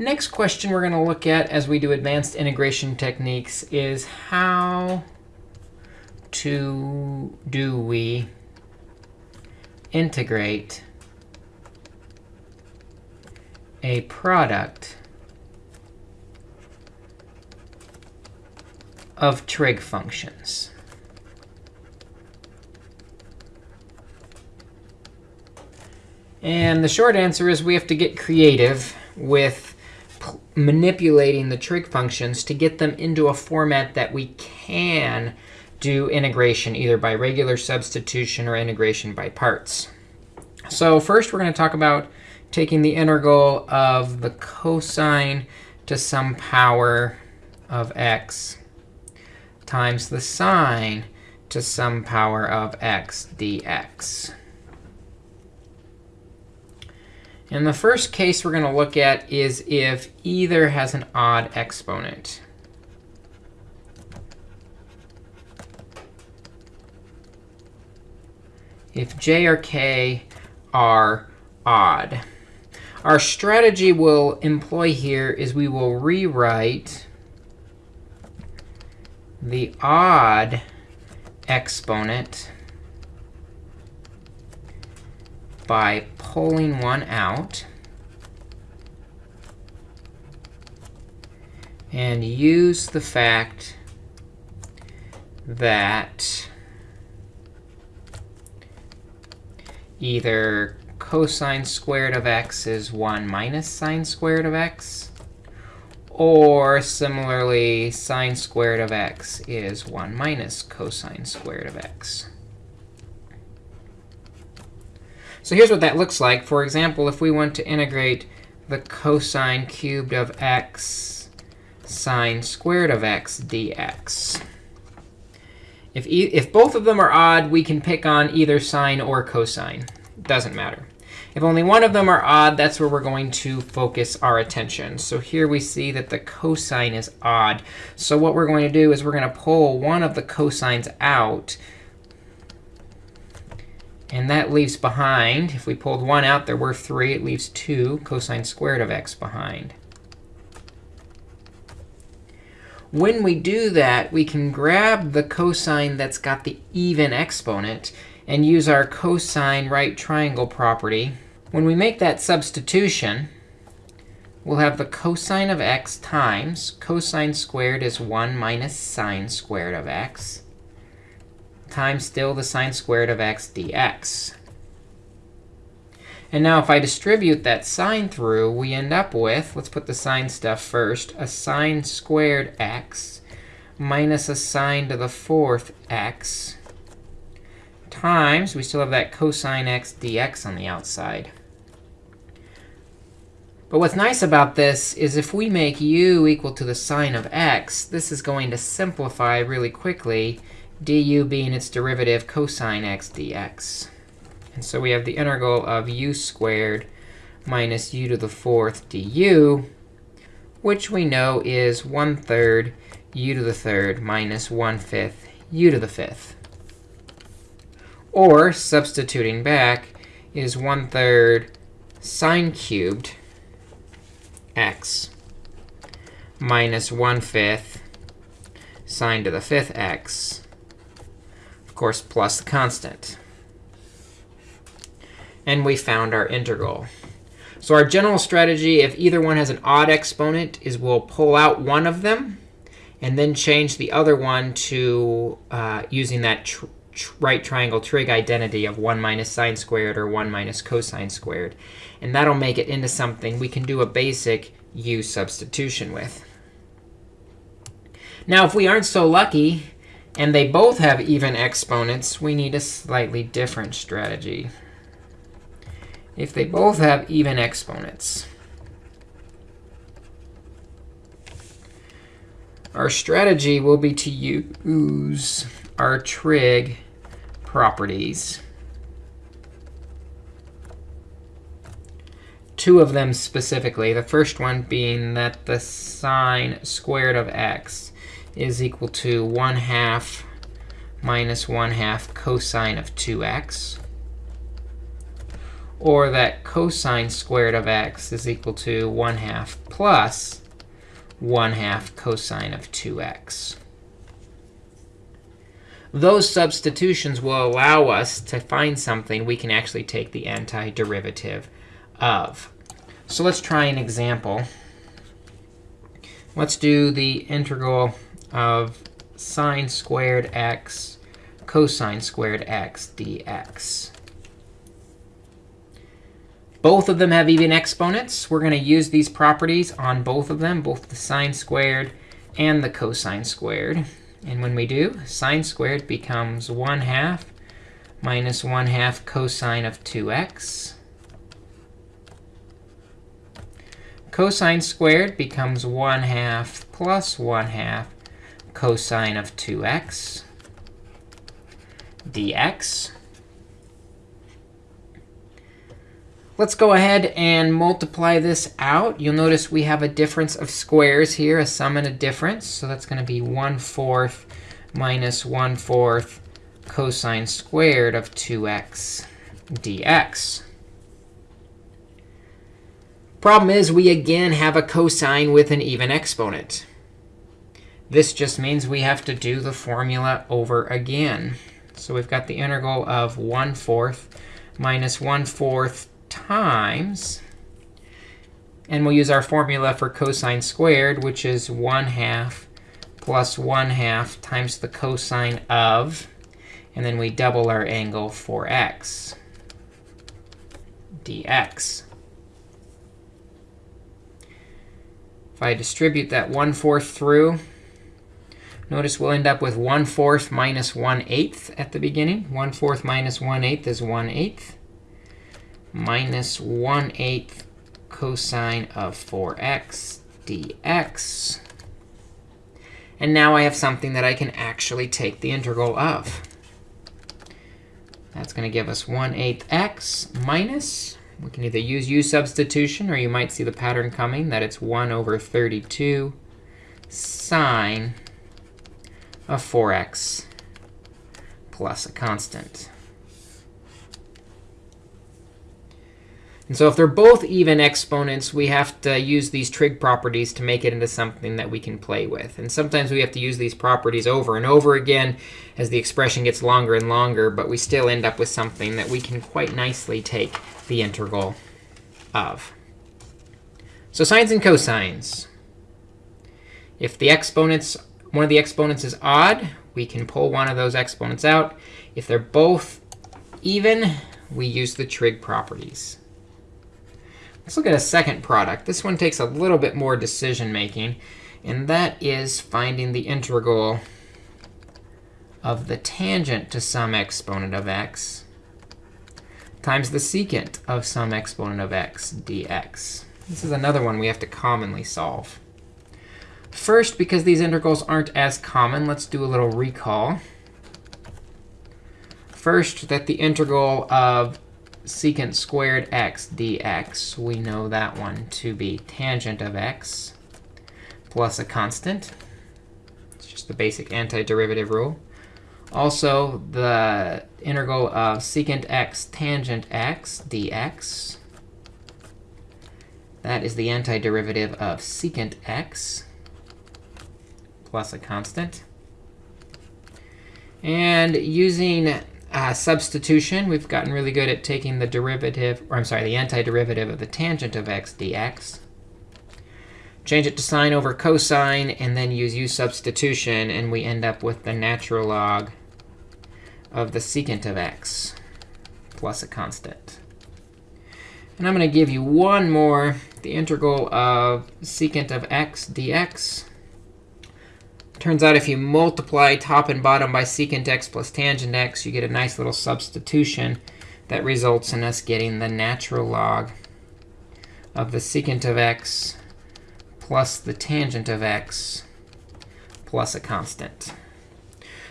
Next question we're going to look at as we do advanced integration techniques is how to do we integrate a product of trig functions. And the short answer is we have to get creative with manipulating the trig functions to get them into a format that we can do integration either by regular substitution or integration by parts. So first, we're going to talk about taking the integral of the cosine to some power of x times the sine to some power of x dx. And the first case we're going to look at is if either has an odd exponent. If j or k are odd. Our strategy we'll employ here is we will rewrite the odd exponent by pulling one out and use the fact that either cosine squared of x is 1 minus sine squared of x, or similarly, sine squared of x is 1 minus cosine squared of x. So here's what that looks like. For example, if we want to integrate the cosine cubed of x sine squared of x dx. If, e if both of them are odd, we can pick on either sine or cosine. Doesn't matter. If only one of them are odd, that's where we're going to focus our attention. So here we see that the cosine is odd. So what we're going to do is we're going to pull one of the cosines out and that leaves behind, if we pulled 1 out, there were 3. It leaves 2 cosine squared of x behind. When we do that, we can grab the cosine that's got the even exponent and use our cosine right triangle property. When we make that substitution, we'll have the cosine of x times cosine squared is 1 minus sine squared of x times still the sine squared of x dx. And now if I distribute that sine through, we end up with, let's put the sine stuff first, a sine squared x minus a sine to the fourth x times, we still have that cosine x dx on the outside. But what's nice about this is if we make u equal to the sine of x, this is going to simplify really quickly du being its derivative cosine x dx. And so we have the integral of u squared minus u to the fourth du, which we know is 1 third u to the third minus 1 fifth u to the fifth. Or, substituting back, is 1 third sine cubed x minus 1 fifth sine to the fifth x course, plus the constant. And we found our integral. So our general strategy, if either one has an odd exponent, is we'll pull out one of them and then change the other one to uh, using that tr tr right triangle trig identity of 1 minus sine squared or 1 minus cosine squared. And that'll make it into something we can do a basic u substitution with. Now, if we aren't so lucky and they both have even exponents, we need a slightly different strategy. If they both have even exponents, our strategy will be to use our trig properties. Two of them specifically, the first one being that the sine squared of x is equal to 1 half minus 1 half cosine of 2x. or that cosine squared of x is equal to 1 half plus 1 half cosine of 2x. Those substitutions will allow us to find something we can actually take the antiderivative of. So let's try an example. Let's do the integral of sine squared x cosine squared x dx. Both of them have even exponents. We're going to use these properties on both of them, both the sine squared and the cosine squared. And when we do, sine squared becomes 1 half minus 1 half cosine of 2x. Cosine squared becomes 1 half plus 1 half cosine of 2x dx. Let's go ahead and multiply this out. You'll notice we have a difference of squares here, a sum and a difference. So that's going to be 1 fourth minus 1 fourth cosine squared of 2x dx. Problem is, we again have a cosine with an even exponent. This just means we have to do the formula over again. So we've got the integral of 1 fourth minus 1 fourth times, and we'll use our formula for cosine squared, which is 1 half plus 1 half times the cosine of, and then we double our angle for x dx. If I distribute that 1 fourth through, notice we'll end up with 1 fourth minus 1 eighth at the beginning. 1 fourth minus 1 eighth is 1 eighth minus 1 8th cosine of 4x dx. And now I have something that I can actually take the integral of. That's going to give us 1 8th x minus, we can either use u substitution, or you might see the pattern coming, that it's 1 over 32 sine of 4x plus a constant. And so if they're both even exponents, we have to use these trig properties to make it into something that we can play with. And sometimes we have to use these properties over and over again as the expression gets longer and longer, but we still end up with something that we can quite nicely take the integral of. So sines and cosines. If the exponents, one of the exponents is odd, we can pull one of those exponents out. If they're both even, we use the trig properties. Let's look at a second product. This one takes a little bit more decision making, and that is finding the integral of the tangent to some exponent of x times the secant of some exponent of x dx. This is another one we have to commonly solve. First, because these integrals aren't as common, let's do a little recall. First, that the integral of secant squared x dx, we know that one to be tangent of x plus a constant. It's just the basic antiderivative rule. Also, the integral of secant x tangent x dx. That is the antiderivative of secant x plus a constant. And using uh, substitution, we've gotten really good at taking the derivative, or I'm sorry, the antiderivative of the tangent of x dx. Change it to sine over cosine, and then use u substitution, and we end up with the natural log of the secant of x plus a constant. And I'm going to give you one more, the integral of secant of x dx. Turns out if you multiply top and bottom by secant x plus tangent x, you get a nice little substitution that results in us getting the natural log of the secant of x plus the tangent of x plus a constant.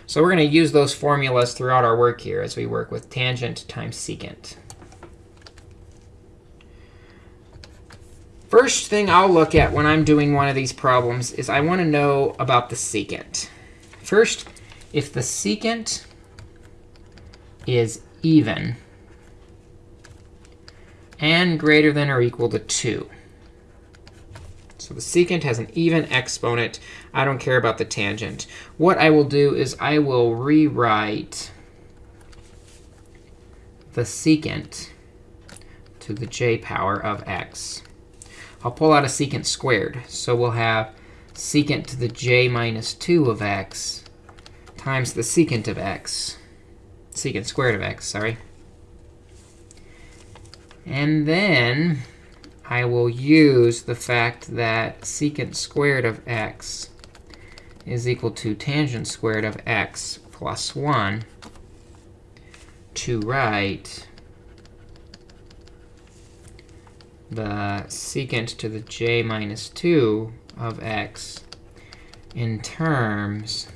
So we're going to use those formulas throughout our work here as we work with tangent times secant. First thing I'll look at when I'm doing one of these problems is I want to know about the secant. First, if the secant is even, and greater than or equal to 2. So the secant has an even exponent. I don't care about the tangent. What I will do is I will rewrite the secant to the j power of x. I'll pull out a secant squared. So we'll have secant to the j minus 2 of x times the secant of x. Secant squared of x, sorry. And then I will use the fact that secant squared of x is equal to tangent squared of x plus 1 to write the secant to the j minus 2 of x in terms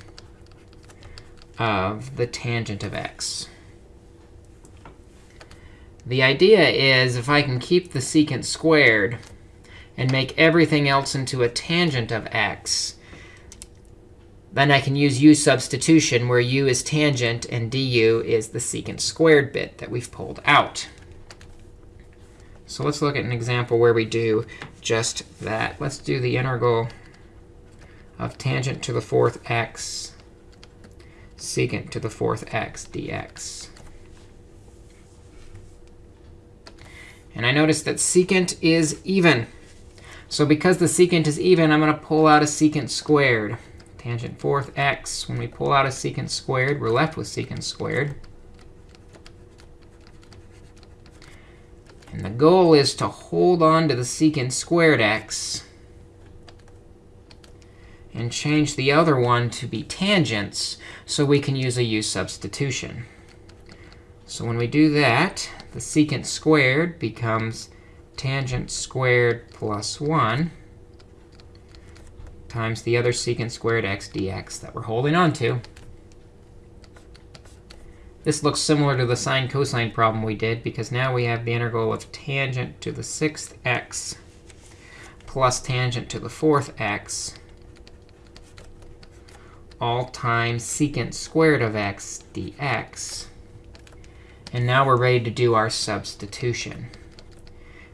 of the tangent of x. The idea is if I can keep the secant squared and make everything else into a tangent of x, then I can use u substitution, where u is tangent and du is the secant squared bit that we've pulled out. So let's look at an example where we do just that. Let's do the integral of tangent to the fourth x secant to the fourth x dx. And I notice that secant is even. So because the secant is even, I'm going to pull out a secant squared. Tangent fourth x. When we pull out a secant squared, we're left with secant squared. And the goal is to hold on to the secant squared x and change the other one to be tangents so we can use a u substitution. So when we do that, the secant squared becomes tangent squared plus 1 times the other secant squared x dx that we're holding on to. This looks similar to the sine cosine problem we did, because now we have the integral of tangent to the sixth x plus tangent to the fourth x all times secant squared of x dx. And now we're ready to do our substitution.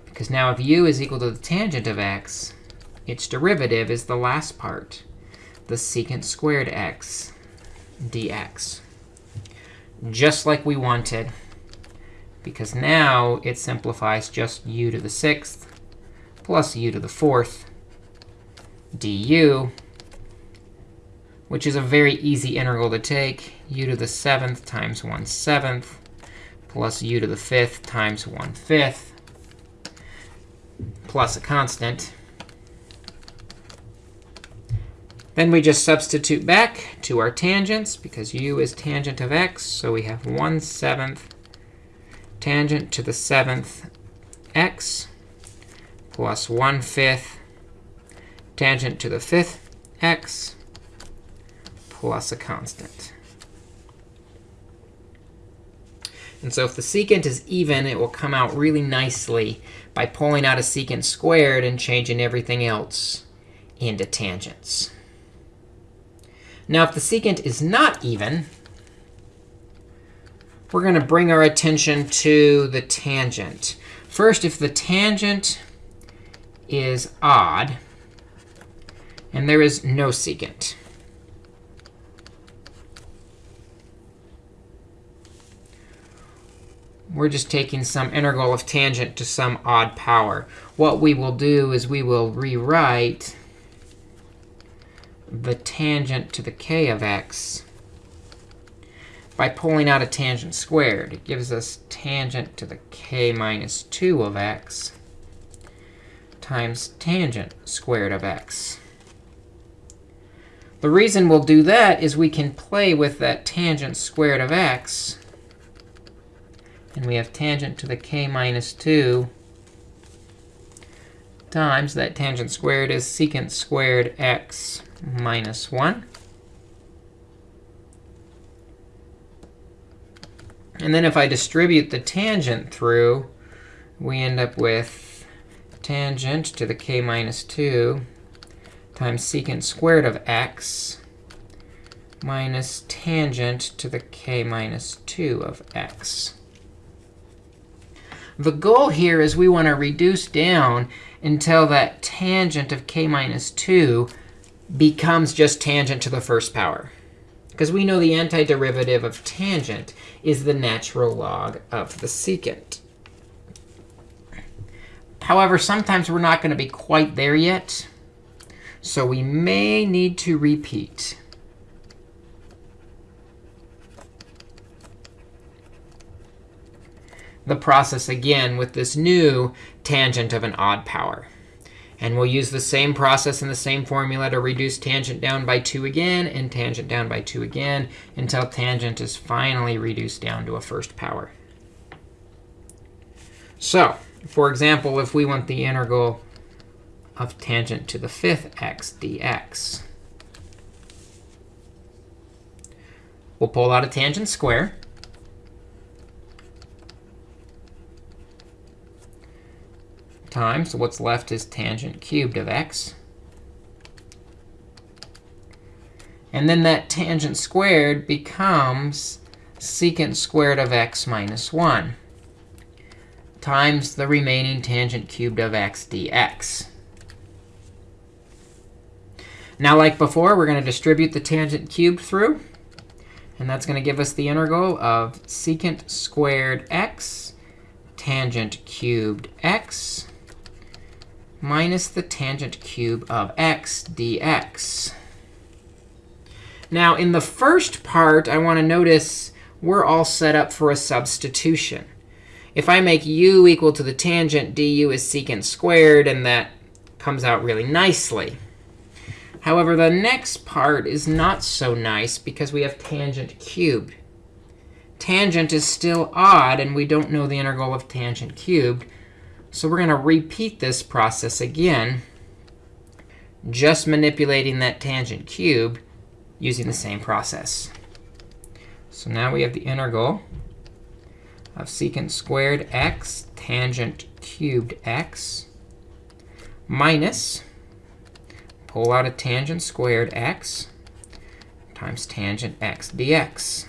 Because now if u is equal to the tangent of x, its derivative is the last part, the secant squared x dx just like we wanted. Because now it simplifies just u to the sixth plus u to the fourth du, which is a very easy integral to take. u to the seventh times 1 seventh plus u to the fifth times 1 fifth plus a constant. Then we just substitute back to our tangents, because u is tangent of x. So we have 1 seventh tangent to the seventh x plus 1 fifth tangent to the fifth x plus a constant. And so if the secant is even, it will come out really nicely by pulling out a secant squared and changing everything else into tangents. Now, if the secant is not even, we're going to bring our attention to the tangent. First, if the tangent is odd, and there is no secant. We're just taking some integral of tangent to some odd power. What we will do is we will rewrite the tangent to the k of x by pulling out a tangent squared. It gives us tangent to the k minus 2 of x times tangent squared of x. The reason we'll do that is we can play with that tangent squared of x. And we have tangent to the k minus 2 times that tangent squared is secant squared x minus 1. And then if I distribute the tangent through, we end up with tangent to the k minus 2 times secant squared of x minus tangent to the k minus 2 of x. The goal here is we want to reduce down until that tangent of k minus 2 becomes just tangent to the first power. Because we know the antiderivative of tangent is the natural log of the secant. However, sometimes we're not going to be quite there yet. So we may need to repeat. the process again with this new tangent of an odd power. And we'll use the same process and the same formula to reduce tangent down by 2 again and tangent down by 2 again until tangent is finally reduced down to a first power. So for example, if we want the integral of tangent to the fifth x dx, we'll pull out a tangent square. Times what's left is tangent cubed of x. And then that tangent squared becomes secant squared of x minus 1 times the remaining tangent cubed of x dx. Now, like before, we're going to distribute the tangent cubed through. And that's going to give us the integral of secant squared x tangent cubed x minus the tangent cube of x dx. Now, in the first part, I want to notice we're all set up for a substitution. If I make u equal to the tangent, du is secant squared, and that comes out really nicely. However, the next part is not so nice because we have tangent cubed. Tangent is still odd, and we don't know the integral of tangent cubed. So we're going to repeat this process again, just manipulating that tangent cube using the same process. So now we have the integral of secant squared x tangent cubed x minus, pull out a tangent squared x times tangent x dx.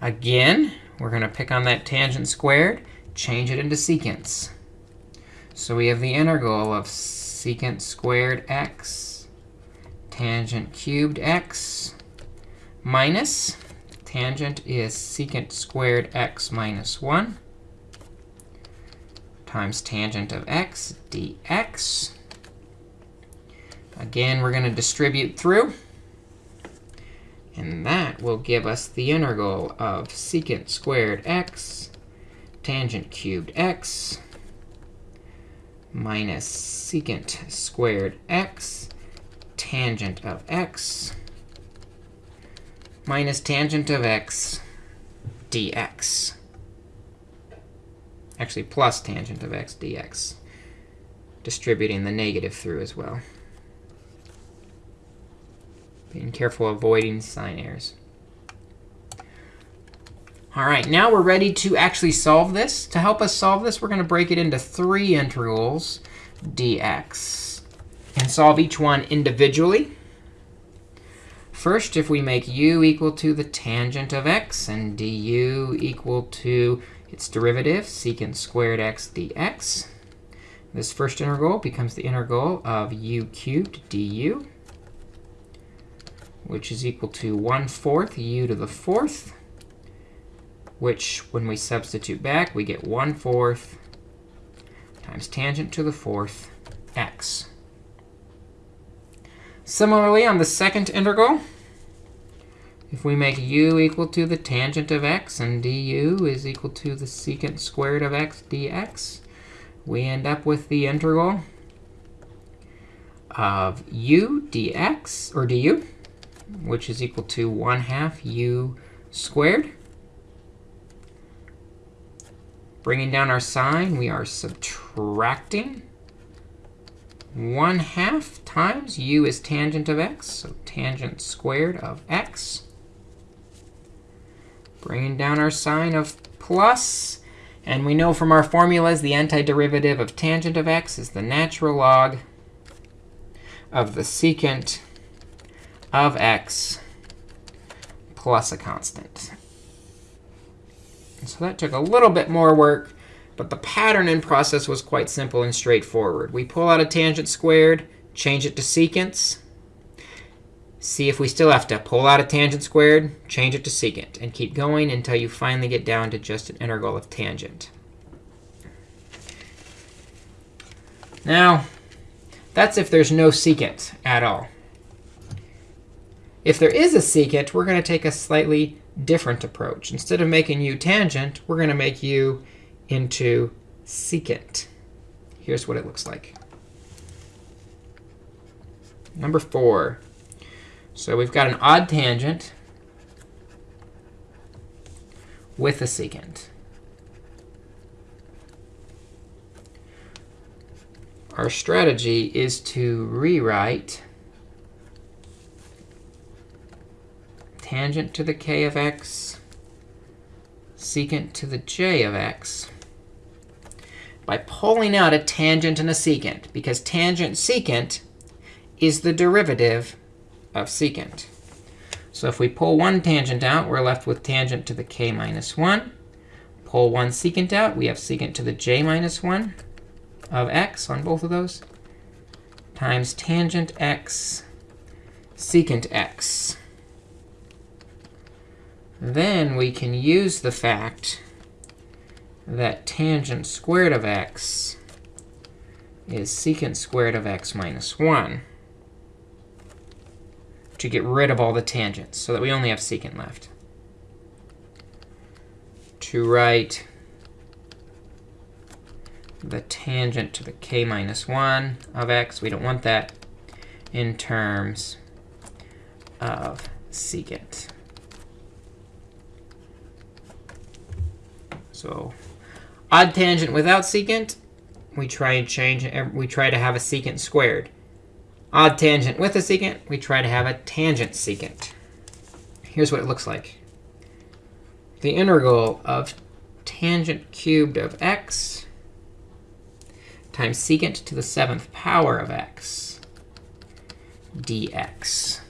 Again, we're going to pick on that tangent squared, change it into secants. So we have the integral of secant squared x tangent cubed x minus tangent is secant squared x minus 1 times tangent of x dx. Again, we're going to distribute through. And that will give us the integral of secant squared x tangent cubed x minus secant squared x tangent of x minus tangent of x dx. Actually, plus tangent of x dx, distributing the negative through as well. Being careful avoiding sign errors. All right, now we're ready to actually solve this. To help us solve this, we're going to break it into three integrals dx and solve each one individually. First, if we make u equal to the tangent of x and du equal to its derivative, secant squared x dx, this first integral becomes the integral of u cubed du which is equal to 1 fourth u to the fourth, which when we substitute back, we get 1 fourth times tangent to the fourth x. Similarly, on the second integral, if we make u equal to the tangent of x and du is equal to the secant squared of x dx, we end up with the integral of u dx, or du, which is equal to 1 half u squared. Bringing down our sign, we are subtracting 1 half times u is tangent of x, so tangent squared of x. Bringing down our sign of plus, and we know from our formulas the antiderivative of tangent of x is the natural log of the secant of x plus a constant. So that took a little bit more work, but the pattern and process was quite simple and straightforward. We pull out a tangent squared, change it to secants, see if we still have to pull out a tangent squared, change it to secant, and keep going until you finally get down to just an integral of tangent. Now, that's if there's no secant at all. If there is a secant, we're going to take a slightly different approach. Instead of making u tangent, we're going to make u into secant. Here's what it looks like. Number four. So we've got an odd tangent with a secant. Our strategy is to rewrite tangent to the k of x, secant to the j of x, by pulling out a tangent and a secant, because tangent secant is the derivative of secant. So if we pull one tangent out, we're left with tangent to the k minus 1. Pull one secant out, we have secant to the j minus 1 of x on both of those, times tangent x secant x. Then we can use the fact that tangent squared of x is secant squared of x minus 1 to get rid of all the tangents so that we only have secant left. To write the tangent to the k minus 1 of x, we don't want that, in terms of secant. So odd tangent without secant, we try and change. We try to have a secant squared. Odd tangent with a secant, we try to have a tangent secant. Here's what it looks like. The integral of tangent cubed of x times secant to the seventh power of x dx.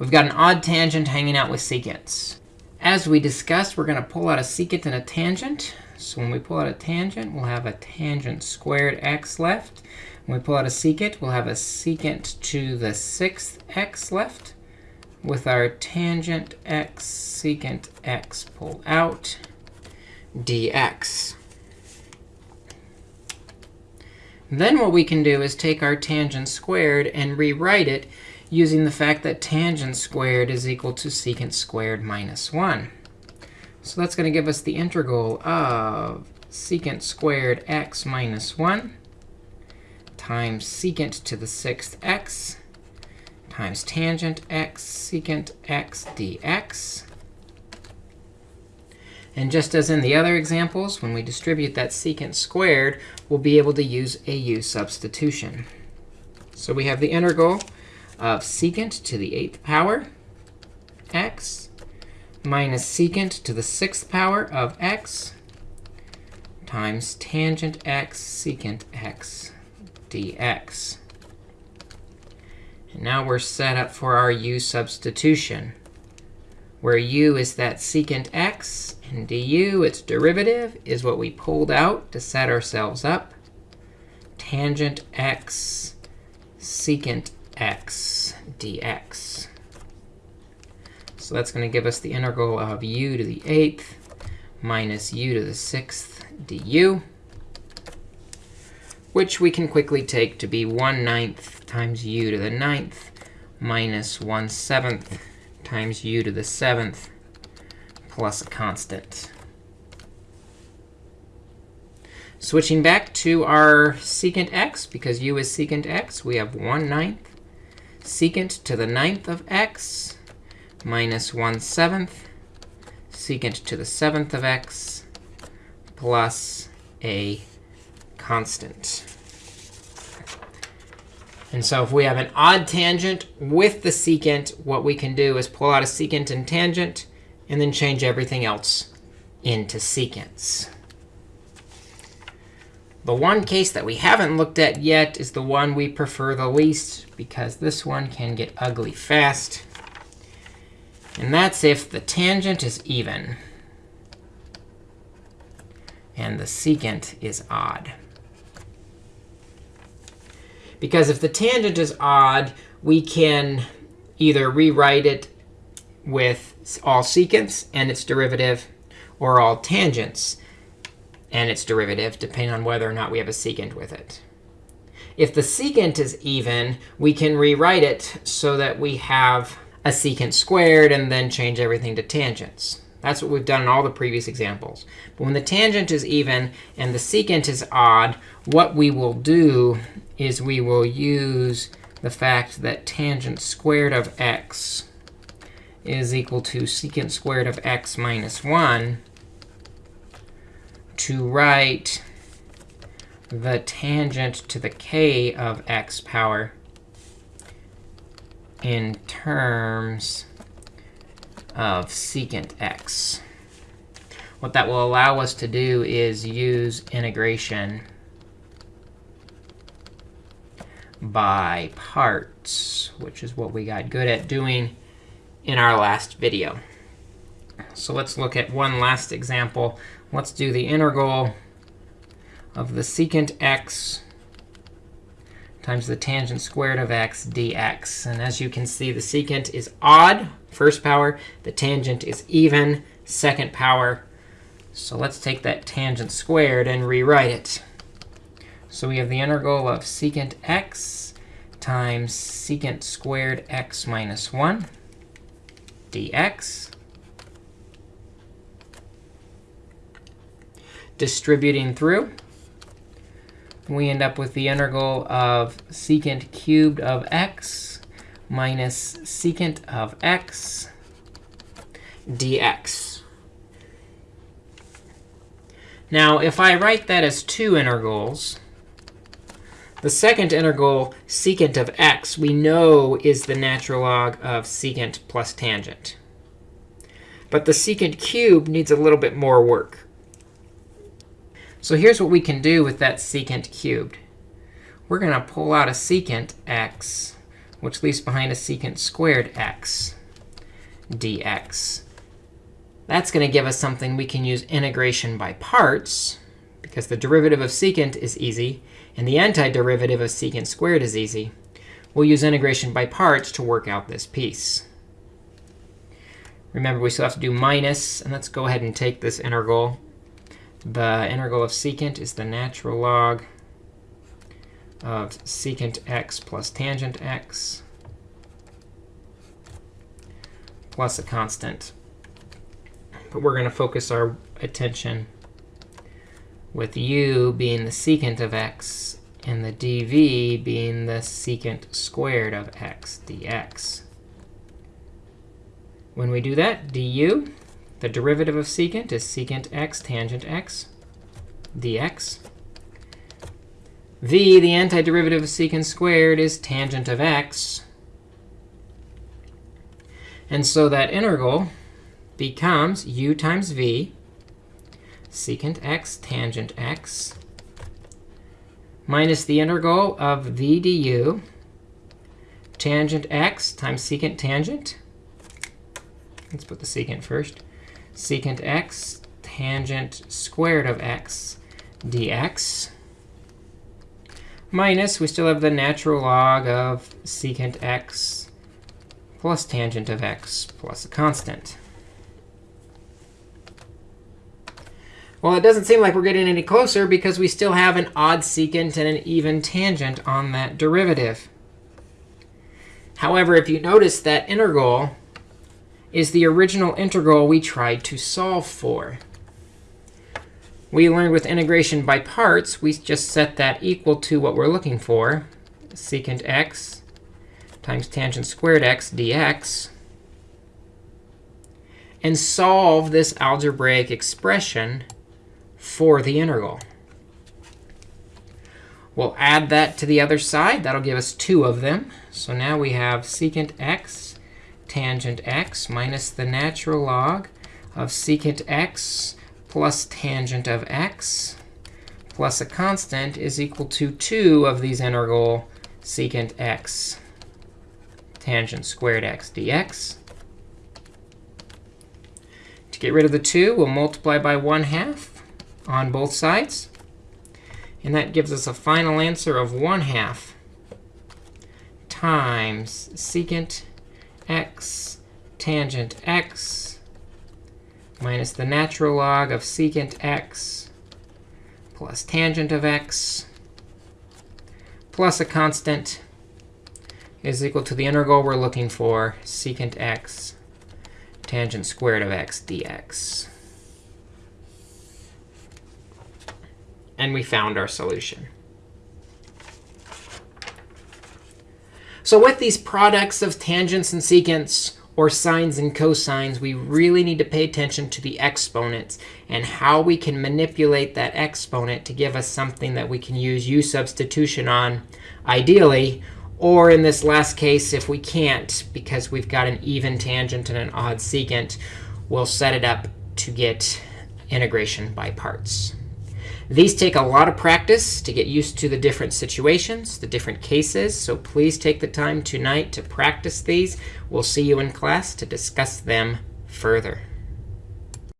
We've got an odd tangent hanging out with secants. As we discussed, we're going to pull out a secant and a tangent. So when we pull out a tangent, we'll have a tangent squared x left. When we pull out a secant, we'll have a secant to the sixth x left with our tangent x secant x pulled out dx. Then what we can do is take our tangent squared and rewrite it using the fact that tangent squared is equal to secant squared minus 1. So that's going to give us the integral of secant squared x minus 1 times secant to the sixth x times tangent x secant x dx. And just as in the other examples, when we distribute that secant squared, we'll be able to use a u substitution. So we have the integral of secant to the eighth power x minus secant to the sixth power of x times tangent x secant x dx. And now we're set up for our u substitution, where u is that secant x, and du, its derivative, is what we pulled out to set ourselves up. Tangent x secant x dx. So that's going to give us the integral of u to the eighth minus u to the sixth du, which we can quickly take to be 1 ninth times u to the ninth minus 1 seventh times u to the seventh plus a constant. Switching back to our secant x, because u is secant x, we have 1 ninth secant to the ninth of x minus 1 seventh secant to the seventh of x plus a constant. And so if we have an odd tangent with the secant, what we can do is pull out a secant and tangent, and then change everything else into secants. The one case that we haven't looked at yet is the one we prefer the least, because this one can get ugly fast. And that's if the tangent is even and the secant is odd. Because if the tangent is odd, we can either rewrite it with all secants and its derivative, or all tangents and its derivative, depending on whether or not we have a secant with it. If the secant is even, we can rewrite it so that we have a secant squared and then change everything to tangents. That's what we've done in all the previous examples. But when the tangent is even and the secant is odd, what we will do is we will use the fact that tangent squared of x is equal to secant squared of x minus 1 to write the tangent to the k of x power in terms of secant x. What that will allow us to do is use integration by parts, which is what we got good at doing in our last video. So let's look at one last example. Let's do the integral of the secant x times the tangent squared of x dx. And as you can see, the secant is odd, first power. The tangent is even, second power. So let's take that tangent squared and rewrite it. So we have the integral of secant x times secant squared x minus 1 dx. Distributing through, we end up with the integral of secant cubed of x minus secant of x dx. Now, if I write that as two integrals, the second integral, secant of x, we know is the natural log of secant plus tangent. But the secant cubed needs a little bit more work. So here's what we can do with that secant cubed. We're going to pull out a secant x, which leaves behind a secant squared x dx. That's going to give us something we can use integration by parts, because the derivative of secant is easy, and the antiderivative of secant squared is easy. We'll use integration by parts to work out this piece. Remember, we still have to do. And let's go ahead and take this integral the integral of secant is the natural log of secant x plus tangent x plus a constant. But we're going to focus our attention with u being the secant of x and the dv being the secant squared of x dx. When we do that, du the derivative of secant is secant x tangent x dx. v, the antiderivative of secant squared, is tangent of x. And so that integral becomes u times v, secant x tangent x, minus the integral of v du, tangent x times secant tangent. Let's put the secant first secant x tangent squared of x dx minus, we still have the natural log of secant x plus tangent of x plus a constant. Well, it doesn't seem like we're getting any closer because we still have an odd secant and an even tangent on that derivative. However, if you notice that integral is the original integral we tried to solve for. We learned with integration by parts, we just set that equal to what we're looking for, secant x times tangent squared x dx, and solve this algebraic expression for the integral. We'll add that to the other side. That'll give us two of them. So now we have secant x tangent x minus the natural log of secant x plus tangent of x plus a constant is equal to 2 of these integral secant x tangent squared x dx. To get rid of the 2, we'll multiply by 1 half on both sides. And that gives us a final answer of 1 half times secant x tangent x minus the natural log of secant x plus tangent of x plus a constant is equal to the integral we're looking for, secant x tangent squared of x dx. And we found our solution. So with these products of tangents and secants, or sines and cosines, we really need to pay attention to the exponents and how we can manipulate that exponent to give us something that we can use u substitution on, ideally, or in this last case, if we can't, because we've got an even tangent and an odd secant, we'll set it up to get integration by parts. These take a lot of practice to get used to the different situations, the different cases. So please take the time tonight to practice these. We'll see you in class to discuss them further.